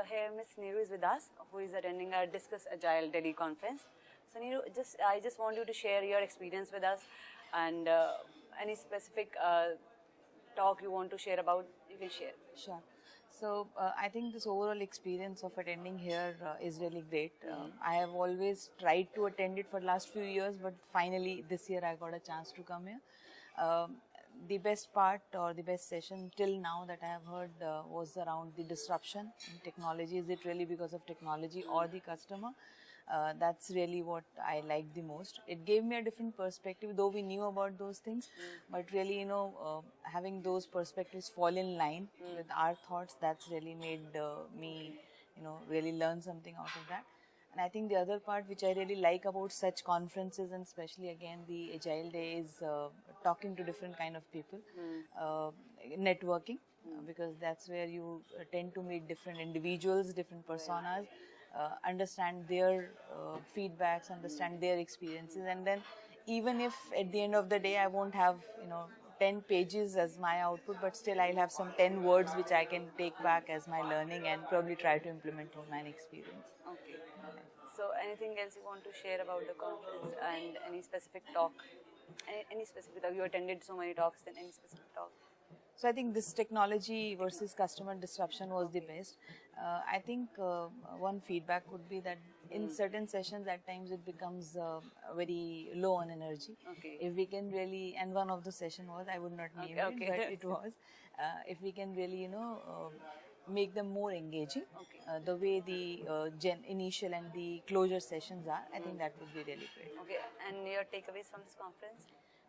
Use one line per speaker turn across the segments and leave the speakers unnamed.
So here Miss Neeru is with us, who is attending our Discuss Agile Delhi conference. So Neeru, just I just want you to share your experience with us, and uh, any specific uh, talk you want to share about, you can share.
Sure. So uh, I think this overall experience of attending here uh, is really great. Um, I have always tried to attend it for last few years, but finally this year I got a chance to come here. Um, the best part or the best session till now that I have heard uh, was around the disruption in technology. Is it really because of technology or the customer? Uh, that's really what I liked the most. It gave me a different perspective, though we knew about those things, but really, you know, uh, having those perspectives fall in line with our thoughts, that's really made uh, me, you know, really learn something out of that. And I think the other part which I really like about such conferences and especially again the Agile Day is uh, talking to different kind of people, uh, networking, uh, because that's where you uh, tend to meet different individuals, different personas, uh, understand their uh, feedbacks, understand their experiences, and then even if at the end of the day I won't have you know 10 pages as my output, but still I'll have some 10 words which I can take back as my learning and probably try to implement in my experience.
Okay. So anything else you want to share about the conference and any specific talk? Any, specific talk? You attended so many talks, then any specific talk?
So I think this technology versus customer disruption was the best. Uh, I think uh, one feedback would be that in certain sessions at times it becomes uh, very low on energy.
Okay.
If we can really, and one of the session was, I would not name
Okay,
it,
okay.
but it was, uh, if we can really, you know, uh, make them more engaging,
Okay.
uh, the way the uh, gen initial and the closure sessions are, I think that would be really great.
Okay. And your takeaways from this conference?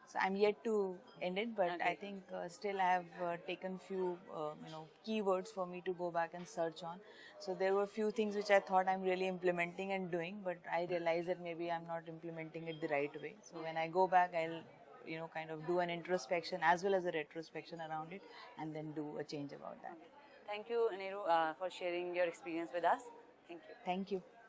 So I'm yet to end it, but I think uh, still I have uh, taken few uh, you know keywords for me to go back and search on. So there were few things which I thought I'm really implementing and doing, but I realized that maybe I'm not implementing it the right way. So when I go back, I'll you know kind of do an introspection as well as a retrospection around it, and then do a change about that.
Thank you, Neeru, uh, for sharing your experience with us. Thank you.
Thank you.